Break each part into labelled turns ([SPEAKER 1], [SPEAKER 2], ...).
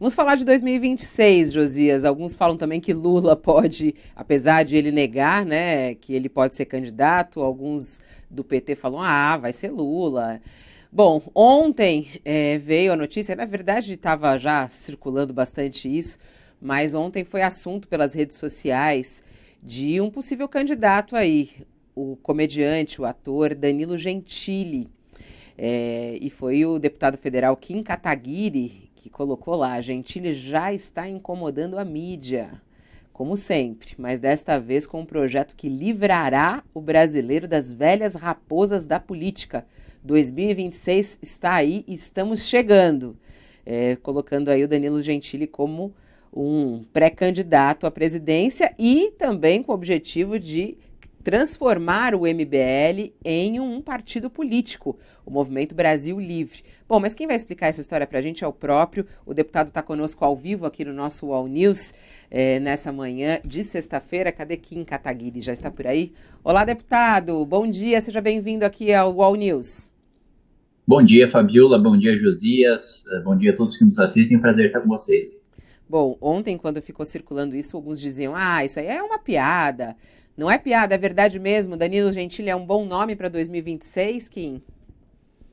[SPEAKER 1] Vamos falar de 2026, Josias. Alguns falam também que Lula pode, apesar de ele negar, né, que ele pode ser candidato. Alguns do PT falam, ah, vai ser Lula. Bom, ontem é, veio a notícia, na verdade estava já circulando bastante isso, mas ontem foi assunto pelas redes sociais de um possível candidato aí, o comediante, o ator Danilo Gentili. É, e foi o deputado federal Kim Kataguiri que colocou lá: Gentili já está incomodando a mídia, como sempre, mas desta vez com um projeto que livrará o brasileiro das velhas raposas da política 2026 está aí estamos chegando. É, colocando aí o Danilo Gentili como um pré-candidato à presidência e também com o objetivo de transformar o MBL em um partido político, o Movimento Brasil Livre. Bom, mas quem vai explicar essa história para a gente é o próprio. O deputado está conosco ao vivo aqui no nosso Wall News é, nessa manhã de sexta-feira. Cadê Kim Kataguiri? Já está por aí? Olá, deputado. Bom dia. Seja bem-vindo aqui ao Wall News.
[SPEAKER 2] Bom dia, Fabiola. Bom dia, Josias. Bom dia a todos que nos assistem. Prazer estar com vocês.
[SPEAKER 1] Bom, ontem, quando ficou circulando isso, alguns diziam: ah, isso aí é uma piada. Não é piada, é verdade mesmo. Danilo Gentili é um bom nome para 2026, Kim?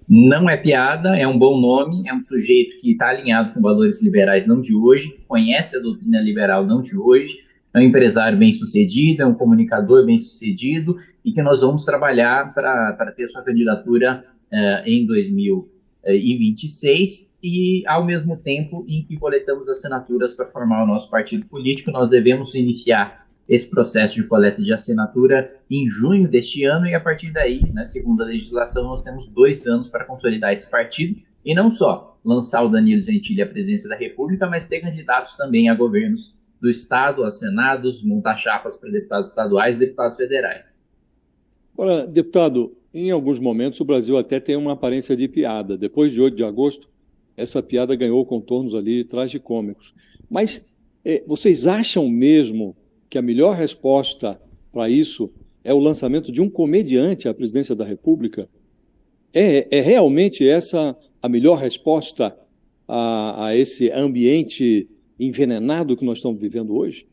[SPEAKER 2] Não é piada, é um bom nome, é um sujeito que está alinhado com valores liberais não de hoje, que conhece a doutrina liberal não de hoje, é um empresário bem sucedido, é um comunicador bem sucedido e que nós vamos trabalhar para ter sua candidatura uh, em 2026 e, ao mesmo tempo em que coletamos assinaturas para formar o nosso partido político, nós devemos iniciar esse processo de coleta de assinatura em junho deste ano e a partir daí, na segunda legislação, nós temos dois anos para consolidar esse partido e não só lançar o Danilo Gentili à presidência da República, mas ter candidatos também a governos do Estado, a senados, montar chapas para deputados estaduais e deputados federais.
[SPEAKER 3] Ora, deputado, em alguns momentos o Brasil até tem uma aparência de piada. Depois de 8 de agosto, essa piada ganhou contornos ali tragicômicos. Mas é, vocês acham mesmo que a melhor resposta para isso é o lançamento de um comediante à presidência da República? É, é realmente essa a melhor resposta a, a esse ambiente envenenado que nós estamos vivendo hoje?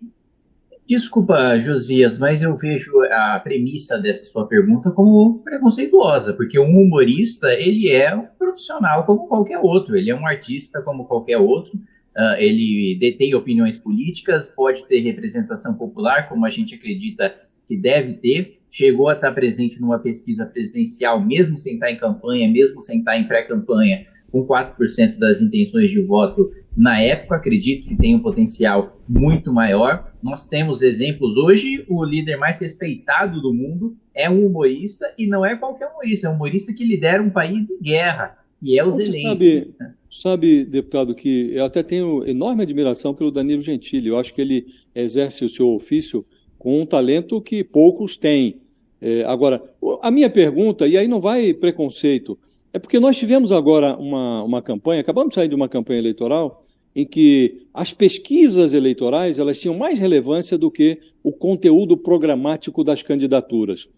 [SPEAKER 2] Desculpa, Josias, mas eu vejo a premissa dessa sua pergunta como preconceituosa, porque um humorista, ele é um profissional como qualquer outro, ele é um artista como qualquer outro, Uh, ele detém opiniões políticas, pode ter representação popular, como a gente acredita que deve ter, chegou a estar presente numa pesquisa presidencial, mesmo sem estar em campanha, mesmo sem estar em pré-campanha, com 4% das intenções de voto na época, acredito que tem um potencial muito maior. Nós temos exemplos. Hoje, o líder mais respeitado do mundo é um humorista, e não é qualquer humorista, é um humorista que lidera um país em guerra, e é o Zelensky.
[SPEAKER 3] Sabe, sabe, deputado, que eu até tenho enorme admiração pelo Danilo Gentili. Eu acho que ele exerce o seu ofício com um talento que poucos têm. É, agora, a minha pergunta, e aí não vai preconceito, é porque nós tivemos agora uma, uma campanha, acabamos de sair de uma campanha eleitoral, em que as pesquisas eleitorais elas tinham mais relevância do que o conteúdo programático das candidaturas.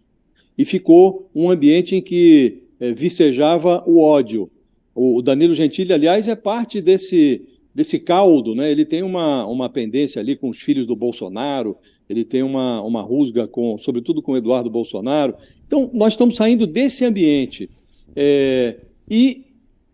[SPEAKER 3] E ficou um ambiente em que é, vicejava o ódio, o Danilo Gentili, aliás, é parte desse, desse caldo, né? Ele tem uma, uma pendência ali com os filhos do Bolsonaro, ele tem uma, uma rusga, com, sobretudo com o Eduardo Bolsonaro. Então, nós estamos saindo desse ambiente. É, e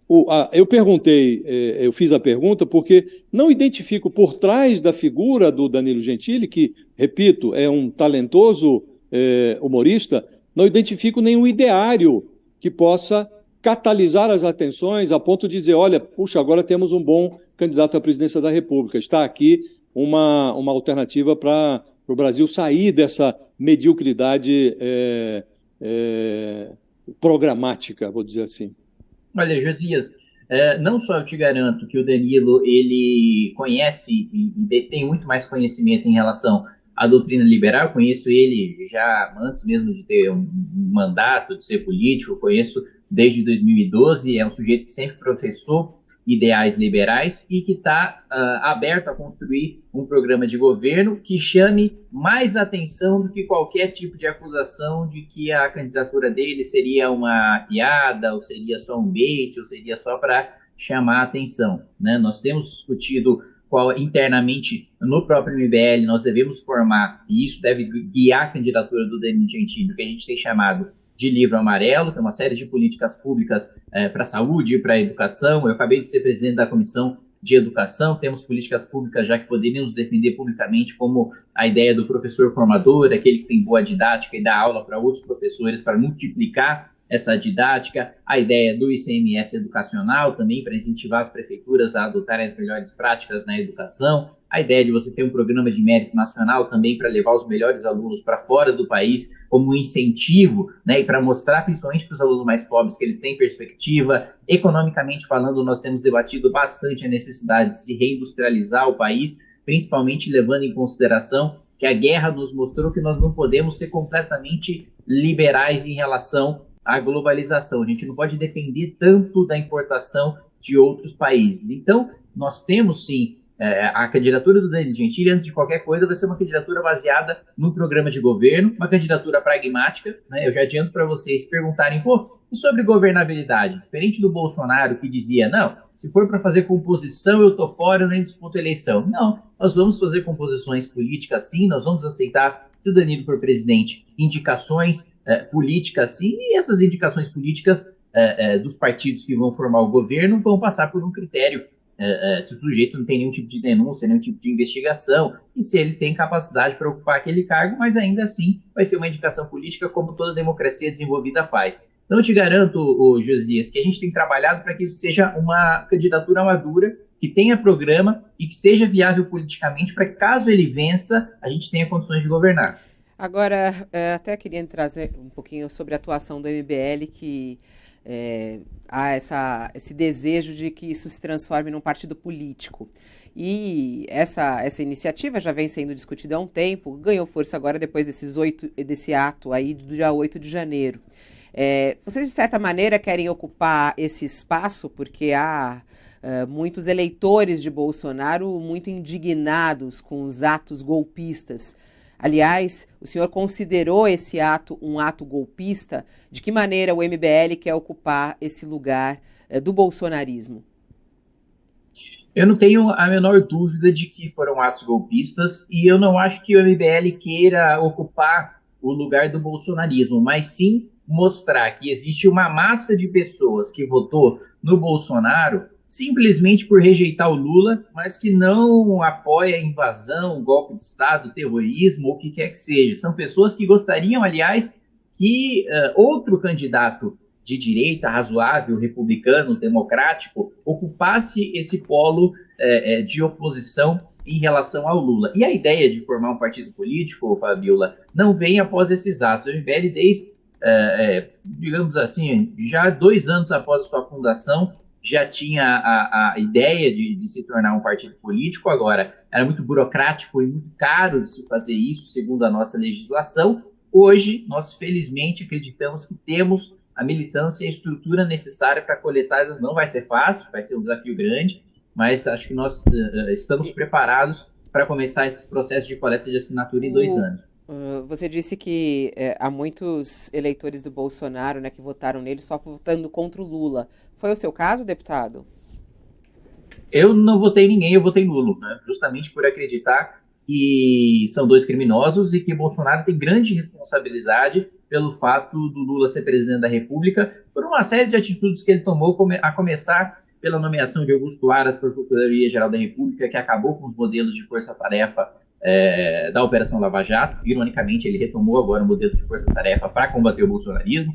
[SPEAKER 3] o, a, eu perguntei, é, eu fiz a pergunta porque não identifico por trás da figura do Danilo Gentili, que, repito, é um talentoso é, humorista, não identifico nenhum ideário que possa catalisar as atenções a ponto de dizer, olha, puxa, agora temos um bom candidato à presidência da República. Está aqui uma, uma alternativa para o Brasil sair dessa mediocridade é, é, programática, vou dizer assim.
[SPEAKER 2] Olha, Josias, é, não só eu te garanto que o Danilo ele conhece e detém muito mais conhecimento em relação à doutrina liberal, conheço ele já antes mesmo de ter um mandato, de ser político, conheço desde 2012, é um sujeito que sempre professou ideais liberais e que está uh, ah, aberto a construir um programa de governo que chame mais atenção do que qualquer tipo de acusação de que a candidatura dele seria uma piada, ou seria só um bait, ou seria só para chamar a atenção. Né? Nós temos discutido qual internamente no próprio MBL nós devemos formar, e isso deve guiar a candidatura do Danilo Gentili, que a gente tem chamado de livro amarelo, tem uma série de políticas públicas é, para a saúde, para a educação. Eu acabei de ser presidente da comissão de educação, temos políticas públicas já que poderíamos defender publicamente, como a ideia do professor formador, aquele que tem boa didática e dá aula para outros professores para multiplicar essa didática, a ideia do ICMS educacional também para incentivar as prefeituras a adotarem as melhores práticas na educação, a ideia de você ter um programa de mérito nacional também para levar os melhores alunos para fora do país como um incentivo, né, e para mostrar principalmente para os alunos mais pobres que eles têm perspectiva. Economicamente falando, nós temos debatido bastante a necessidade de se reindustrializar o país, principalmente levando em consideração que a guerra nos mostrou que nós não podemos ser completamente liberais em relação a globalização. A gente não pode depender tanto da importação de outros países. Então, nós temos sim é, a candidatura do Danilo Gentili, antes de qualquer coisa, vai ser uma candidatura baseada no programa de governo, uma candidatura pragmática. Né? Eu já adianto para vocês perguntarem, pô, e sobre governabilidade? Diferente do Bolsonaro que dizia, não, se for para fazer composição, eu tô fora, eu nem disputo eleição. Não, nós vamos fazer composições políticas sim, nós vamos aceitar se o Danilo for presidente, indicações é, políticas sim, e essas indicações políticas é, dos partidos que vão formar o governo vão passar por um critério se o sujeito não tem nenhum tipo de denúncia, nenhum tipo de investigação, e se ele tem capacidade para ocupar aquele cargo, mas ainda assim vai ser uma indicação política como toda democracia desenvolvida faz. Então eu te garanto, Josias, que a gente tem trabalhado para que isso seja uma candidatura madura que tenha programa e que seja viável politicamente para caso ele vença, a gente tenha condições de governar.
[SPEAKER 1] Agora, é, até queria trazer um pouquinho sobre a atuação do MBL, que é, há essa, esse desejo de que isso se transforme num partido político. E essa, essa iniciativa já vem sendo discutida há um tempo, ganhou força agora depois desses oito, desse ato aí do dia 8 de janeiro. É, vocês, de certa maneira, querem ocupar esse espaço porque há uh, muitos eleitores de Bolsonaro muito indignados com os atos golpistas. Aliás, o senhor considerou esse ato um ato golpista? De que maneira o MBL quer ocupar esse lugar uh, do bolsonarismo?
[SPEAKER 2] Eu não tenho a menor dúvida de que foram atos golpistas e eu não acho que o MBL queira ocupar o lugar do bolsonarismo, mas sim mostrar que existe uma massa de pessoas que votou no Bolsonaro simplesmente por rejeitar o Lula, mas que não apoia invasão, golpe de Estado, terrorismo ou o que quer que seja. São pessoas que gostariam, aliás, que uh, outro candidato de direita, razoável, republicano, democrático, ocupasse esse polo é, é, de oposição em relação ao Lula. E a ideia de formar um partido político, Fabiola, não vem após esses atos. O MBL, desde digamos assim, já dois anos após a sua fundação, já tinha a, a ideia de, de, se tornar um partido político, agora era muito burocrático e muito caro de se fazer isso, segundo a nossa legislação. Hoje, nós felizmente acreditamos que temos a militância e a estrutura necessária para coletar essas. Não vai ser fácil, vai ser um desafio grande, mas acho que nós uh, estamos preparados para começar esse processo de coleta de assinatura em dois anos.
[SPEAKER 1] Uh, você disse que é, há muitos eleitores do Bolsonaro né, que votaram nele só votando contra o Lula. Foi o seu caso, deputado?
[SPEAKER 2] Eu não votei ninguém, eu votei nulo, né, justamente por acreditar que são dois criminosos e que Bolsonaro tem grande responsabilidade pelo fato do Lula ser presidente da República, por uma série de atitudes que ele tomou, a começar pela nomeação de Augusto Aras para a Procuradoria-Geral da República, que acabou com os modelos de força-tarefa é, da Operação Lava Jato. Ironicamente, ele retomou agora o modelo de força-tarefa para combater o bolsonarismo,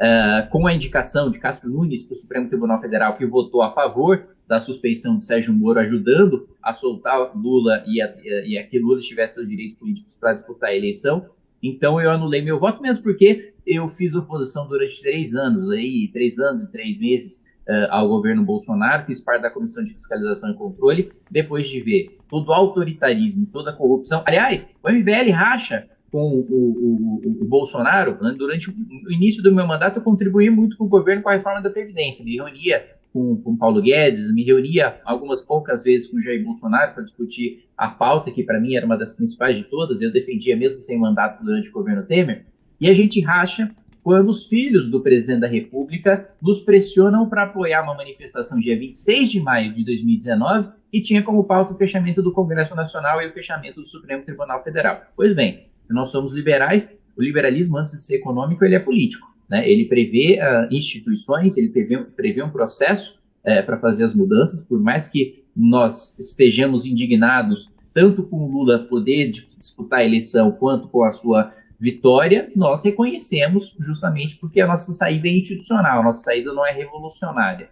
[SPEAKER 2] é, com a indicação de Castro Nunes para o Supremo Tribunal Federal, que votou a favor da suspeição de Sérgio Moro, ajudando a soltar Lula e a, e a que Lula tivesse seus direitos políticos para disputar a eleição. Então eu anulei meu voto mesmo porque eu fiz oposição durante três anos, aí, três anos e três meses uh, ao governo Bolsonaro, fiz parte da Comissão de Fiscalização e Controle, depois de ver todo o autoritarismo, toda a corrupção. Aliás, o MBL racha com o, o, o, o Bolsonaro, né? durante o início do meu mandato, eu contribuí muito com o governo com a reforma da Previdência, me reunia com, com Paulo Guedes, me reunia algumas poucas vezes com Jair Bolsonaro para discutir a pauta, que para mim era uma das principais de todas, eu defendia mesmo sem mandato durante o governo Temer, e a gente racha quando os filhos do presidente da República nos pressionam para apoiar uma manifestação dia 26 de maio de 2019 e tinha como pauta o fechamento do Congresso Nacional e o fechamento do Supremo Tribunal Federal. Pois bem, se nós somos liberais, o liberalismo, antes de ser econômico, ele é político. Né? Ele prevê uh, instituições, ele prevê, prevê um processo uh, para fazer as mudanças, por mais que nós estejamos indignados tanto com o Lula poder disputar a eleição quanto com a sua vitória, nós reconhecemos justamente porque a nossa saída é institucional, a nossa saída não é revolucionária.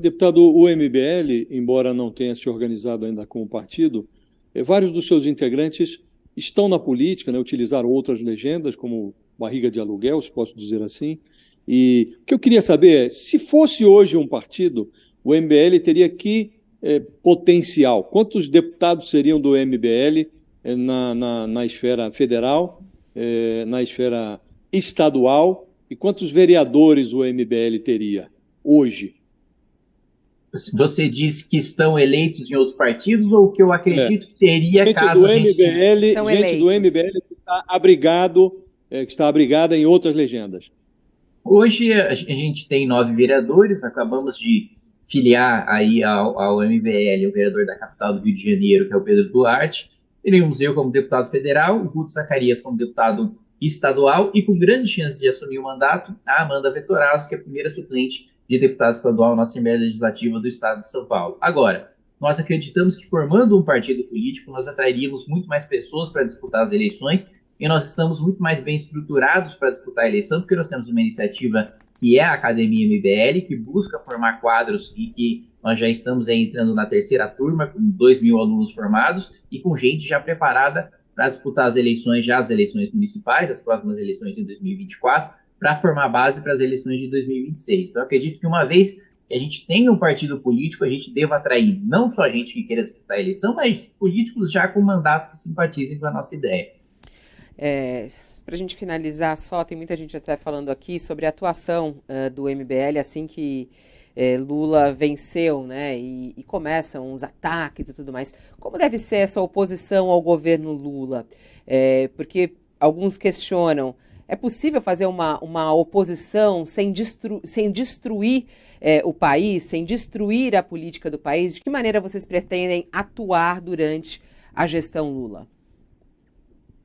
[SPEAKER 3] Deputado, o MBL, embora não tenha se organizado ainda como partido, eh, vários dos seus integrantes estão na política, né, utilizaram outras legendas, como barriga de aluguel, se posso dizer assim. E o que eu queria saber é, se fosse hoje um partido, o MBL teria que é, potencial? Quantos deputados seriam do MBL na, na, na, esfera federal, é, na esfera estadual, e quantos vereadores o MBL teria hoje?
[SPEAKER 2] Você diz que estão eleitos em outros partidos ou que eu acredito é. que teria
[SPEAKER 3] gente
[SPEAKER 2] caso
[SPEAKER 3] do MBL, gente eleitos. do MBL que está abrigado, é, que está abrigada em outras legendas.
[SPEAKER 2] Hoje a gente tem nove vereadores, acabamos de filiar aí ao, ao MBL o vereador da capital do Rio de Janeiro, que é o Pedro Duarte, teríamos eu como deputado federal, o Guto Zacarias como deputado estadual e com grandes chances de assumir o mandato, a Amanda Vetorazzo, que é a primeira suplente de deputado estadual na Assembleia Legislativa do Estado de São Paulo. Agora, nós acreditamos que formando um partido político, nós atrairíamos muito mais pessoas para disputar as eleições e nós estamos muito mais bem estruturados para disputar a eleição, porque nós temos uma iniciativa que é a Academia MBL, que busca formar quadros e que nós já estamos entrando na terceira turma, com 2 mil alunos formados e com gente já preparada para disputar as eleições, já as eleições municipais, as próximas eleições de 2024, para formar base para as eleições de 2026. Então, acredito que uma vez que a gente tenha um partido político, a gente deva atrair não só gente que queira disputar a eleição, mas políticos já com mandato que simpatizem com a nossa ideia.
[SPEAKER 1] É, Para a gente finalizar só, tem muita gente até falando aqui sobre a atuação uh, do MBL assim que é, Lula venceu, né? E, e, começam os ataques e tudo mais. Como deve ser essa oposição ao governo Lula? É, porque alguns questionam. É possível fazer uma, uma oposição sem, destru, sem destruir é, o país, sem destruir a política do país? De que maneira vocês pretendem atuar durante a gestão Lula?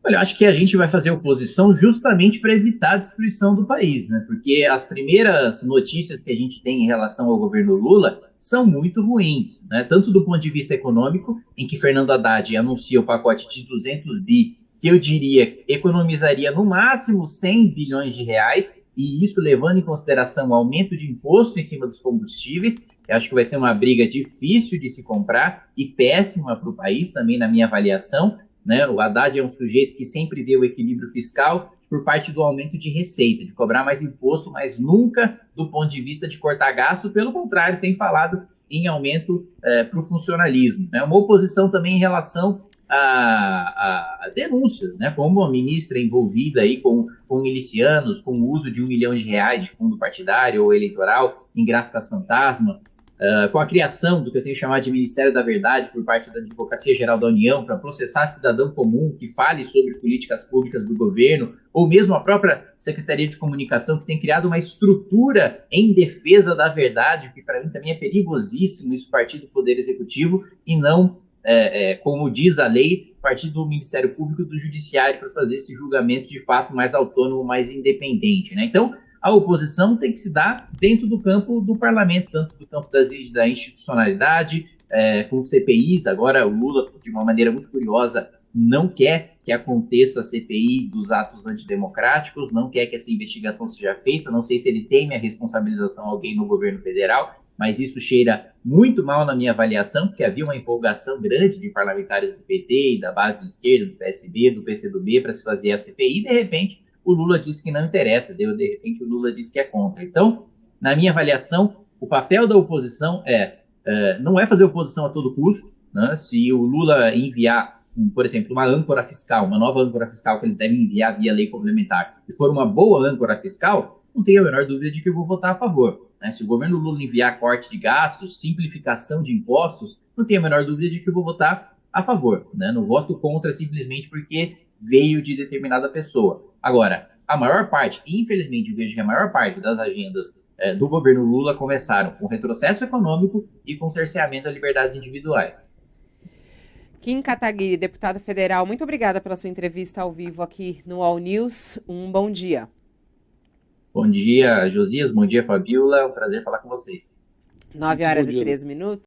[SPEAKER 2] Olha, eu acho que a gente vai fazer oposição justamente para evitar a destruição do país, né? Porque as primeiras notícias que a gente tem em relação ao governo Lula são muito ruins, né? Tanto do ponto de vista econômico, em que Fernando Haddad anuncia o pacote de 200 bi, que eu diria economizaria no máximo 100 bilhões de reais, e isso levando em consideração o aumento de imposto em cima dos combustíveis, eu acho que vai ser uma briga difícil de se comprar e péssima para o país também, na minha avaliação. Né? O Haddad é um sujeito que sempre vê o equilíbrio fiscal por parte do aumento de receita, de cobrar mais imposto, mas nunca do ponto de vista de cortar gasto. Pelo contrário, tem falado em aumento é, para o funcionalismo. Né? Uma oposição também em relação a, a, denúncias, né? como a ministra envolvida aí com, com milicianos, com o uso de um milhão de reais de fundo partidário ou eleitoral em gráficas fantasma, Uh, com a criação do que eu tenho chamado de Ministério da Verdade por parte da Advocacia Geral da União para processar cidadão comum que fale sobre políticas públicas do governo, ou mesmo a própria Secretaria de Comunicação que tem criado uma estrutura em defesa da verdade, que para mim também é perigosíssimo isso partir do Poder Executivo e não, é, é, como diz a lei, partir do Ministério Público e do Judiciário para fazer esse julgamento de fato mais autônomo, mais independente. Né? Então, a oposição tem que se dar dentro do campo do parlamento, tanto do campo das, da institucionalidade, é, com CPIs. Agora, o Lula, de uma maneira muito curiosa, não quer que aconteça a CPI dos atos antidemocráticos, não quer que essa investigação seja feita. Não sei se ele teme a responsabilização alguém no governo federal, mas isso cheira muito mal na minha avaliação, porque havia uma empolgação grande de parlamentares do PT e da base esquerda, do PSD, do PCdoB, para se fazer a CPI, e de repente o Lula disse que não interessa, de repente o Lula disse que é contra. Então, na minha avaliação, o papel da oposição é, é não é fazer oposição a todo custo, né? se o Lula enviar, por exemplo, uma âncora fiscal, uma nova âncora fiscal que eles devem enviar via lei complementar, e for uma boa âncora fiscal, não tenho a menor dúvida de que eu vou votar a favor. Né? Se o governo Lula enviar corte de gastos, simplificação de impostos, não tenho a menor dúvida de que eu vou votar a favor. Né? Não voto contra simplesmente porque veio de determinada pessoa. Agora, a maior parte, infelizmente, vejo que a maior parte das agendas é, do governo Lula começaram com retrocesso econômico e com cerceamento a liberdades individuais.
[SPEAKER 1] Kim Kataguiri, deputado federal, muito obrigada pela sua entrevista ao vivo aqui no All News. Um bom dia.
[SPEAKER 2] Bom dia, Josias. Bom dia, Fabiola. É um prazer falar com vocês.
[SPEAKER 1] 9 horas e 13 minutos.